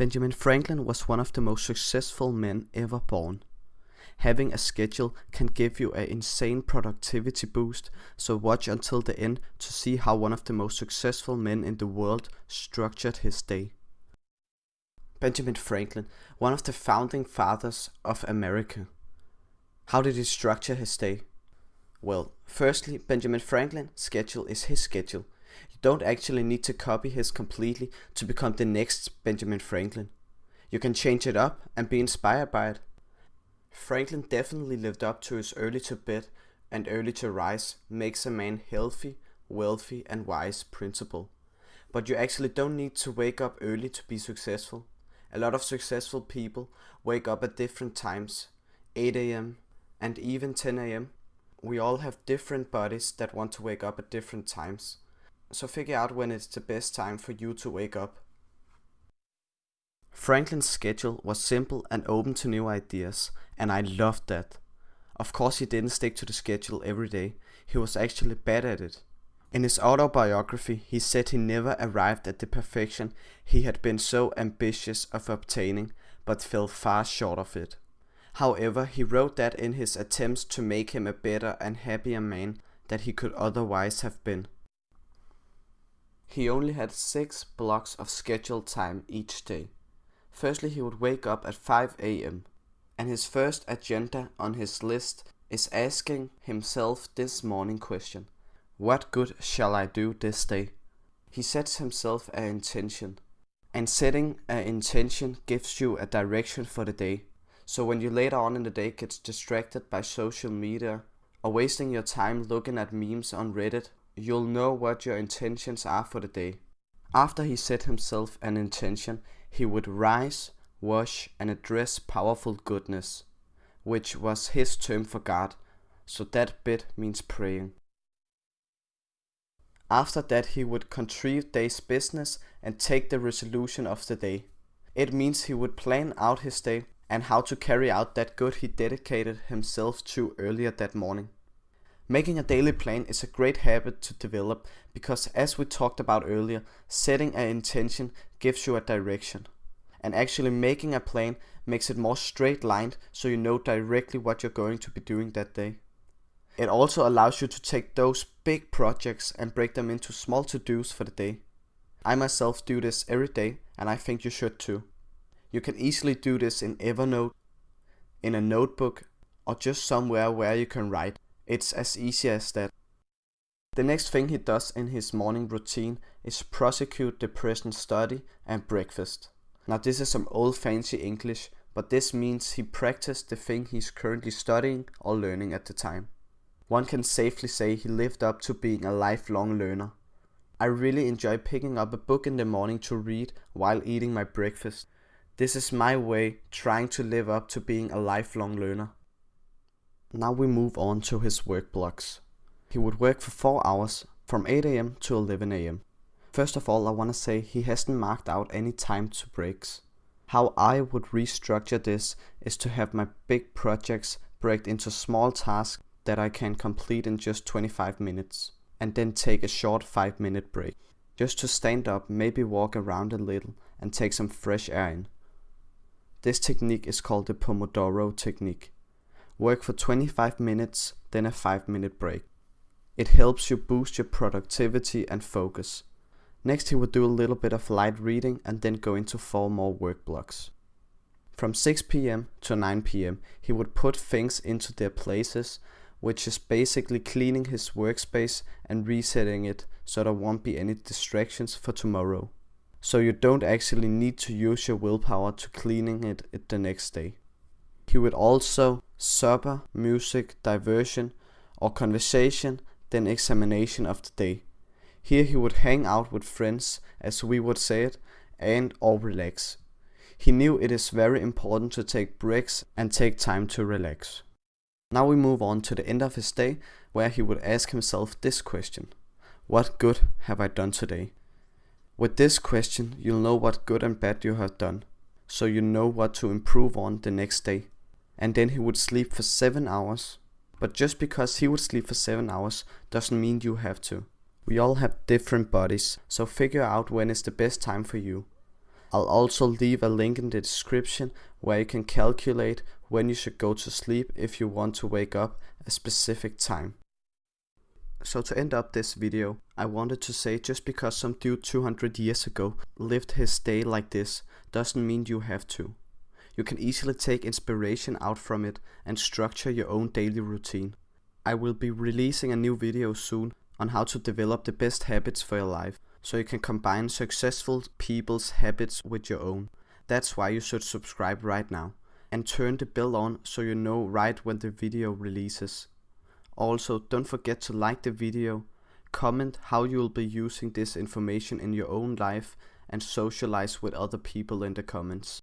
Benjamin Franklin was one of the most successful men ever born. Having a schedule can give you an insane productivity boost, so watch until the end to see how one of the most successful men in the world structured his day. Benjamin Franklin, one of the founding fathers of America. How did he structure his day? Well, firstly, Benjamin Franklin's schedule is his schedule you don't actually need to copy his completely to become the next Benjamin Franklin. You can change it up and be inspired by it. Franklin definitely lived up to his early to bed and early to rise makes a man healthy, wealthy and wise principle. But you actually don't need to wake up early to be successful. A lot of successful people wake up at different times, 8 am and even 10 am. We all have different bodies that want to wake up at different times so figure out when it's the best time for you to wake up. Franklin's schedule was simple and open to new ideas, and I loved that. Of course he didn't stick to the schedule every day, he was actually bad at it. In his autobiography, he said he never arrived at the perfection he had been so ambitious of obtaining, but fell far short of it. However, he wrote that in his attempts to make him a better and happier man that he could otherwise have been. He only had six blocks of scheduled time each day. Firstly, he would wake up at 5 am, and his first agenda on his list is asking himself this morning question What good shall I do this day? He sets himself an intention, and setting an intention gives you a direction for the day. So when you later on in the day get distracted by social media or wasting your time looking at memes on Reddit you'll know what your intentions are for the day. After he set himself an intention, he would rise, wash, and address powerful goodness, which was his term for God, so that bit means praying. After that, he would contrive day's business and take the resolution of the day. It means he would plan out his day and how to carry out that good he dedicated himself to earlier that morning. Making a daily plan is a great habit to develop because as we talked about earlier, setting an intention gives you a direction. And actually making a plan makes it more straight lined so you know directly what you're going to be doing that day. It also allows you to take those big projects and break them into small to-dos for the day. I myself do this every day and I think you should too. You can easily do this in Evernote, in a notebook or just somewhere where you can write. It's as easy as that. The next thing he does in his morning routine is prosecute the present study and breakfast. Now this is some old fancy English, but this means he practiced the thing he's currently studying or learning at the time. One can safely say he lived up to being a lifelong learner. I really enjoy picking up a book in the morning to read while eating my breakfast. This is my way trying to live up to being a lifelong learner. Now we move on to his work blocks. He would work for 4 hours from 8am to 11am. First of all I wanna say he hasn't marked out any time to breaks. How I would restructure this is to have my big projects break into small tasks that I can complete in just 25 minutes and then take a short 5 minute break. Just to stand up, maybe walk around a little and take some fresh air in. This technique is called the Pomodoro technique. Work for 25 minutes, then a 5 minute break. It helps you boost your productivity and focus. Next he would do a little bit of light reading and then go into 4 more work blocks. From 6 pm to 9 pm he would put things into their places which is basically cleaning his workspace and resetting it so there won't be any distractions for tomorrow. So you don't actually need to use your willpower to cleaning it the next day. He would also supper, music, diversion or conversation, then examination of the day. Here he would hang out with friends, as we would say it, and or relax. He knew it is very important to take breaks and take time to relax. Now we move on to the end of his day, where he would ask himself this question. What good have I done today? With this question, you'll know what good and bad you have done, so you know what to improve on the next day and then he would sleep for 7 hours. But just because he would sleep for 7 hours doesn't mean you have to. We all have different bodies, so figure out when is the best time for you. I'll also leave a link in the description where you can calculate when you should go to sleep if you want to wake up a specific time. So to end up this video, I wanted to say just because some dude 200 years ago lived his day like this doesn't mean you have to. You can easily take inspiration out from it and structure your own daily routine. I will be releasing a new video soon on how to develop the best habits for your life, so you can combine successful people's habits with your own. That's why you should subscribe right now and turn the bell on so you know right when the video releases. Also, don't forget to like the video, comment how you will be using this information in your own life and socialize with other people in the comments.